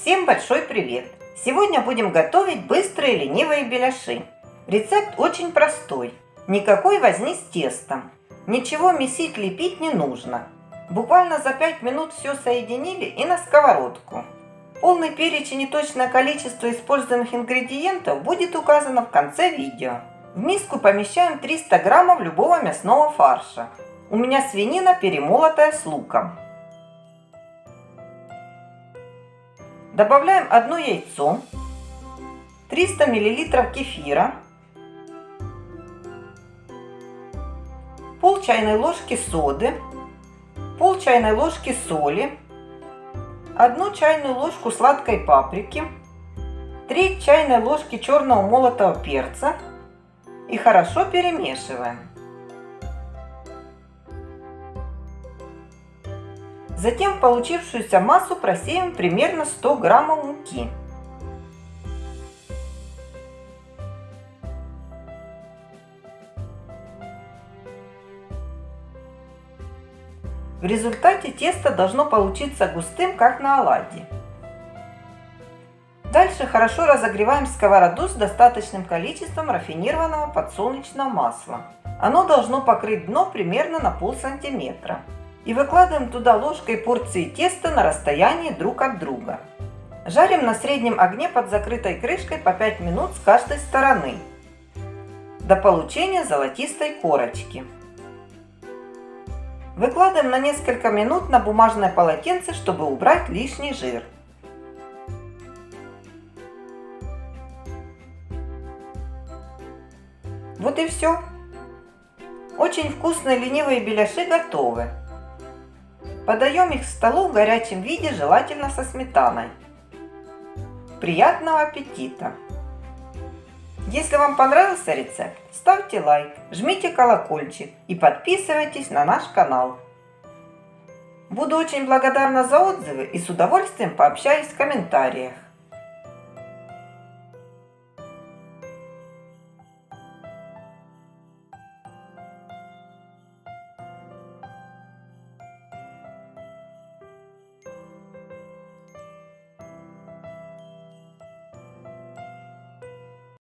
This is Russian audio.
Всем большой привет! Сегодня будем готовить быстрые ленивые беляши. Рецепт очень простой. Никакой возни с тестом. Ничего месить, лепить не нужно. Буквально за 5 минут все соединили и на сковородку. Полный перечень и точное количество используемых ингредиентов будет указано в конце видео. В миску помещаем 300 граммов любого мясного фарша. У меня свинина перемолотая с луком. Добавляем одно яйцо, 300 мл кефира, пол чайной ложки соды, пол чайной ложки соли, одну чайную ложку сладкой паприки, треть чайной ложки черного молотого перца и хорошо перемешиваем. Затем в получившуюся массу просеем примерно 100 граммов муки. В результате тесто должно получиться густым, как на оладьи. Дальше хорошо разогреваем сковороду с достаточным количеством рафинированного подсолнечного масла. Оно должно покрыть дно примерно на пол сантиметра и выкладываем туда ложкой порции теста на расстоянии друг от друга. Жарим на среднем огне под закрытой крышкой по 5 минут с каждой стороны до получения золотистой корочки. Выкладываем на несколько минут на бумажное полотенце, чтобы убрать лишний жир. Вот и все. Очень вкусные ленивые беляши готовы. Подаем их к столу в горячем виде, желательно со сметаной. Приятного аппетита! Если вам понравился рецепт, ставьте лайк, жмите колокольчик и подписывайтесь на наш канал. Буду очень благодарна за отзывы и с удовольствием пообщаюсь в комментариях.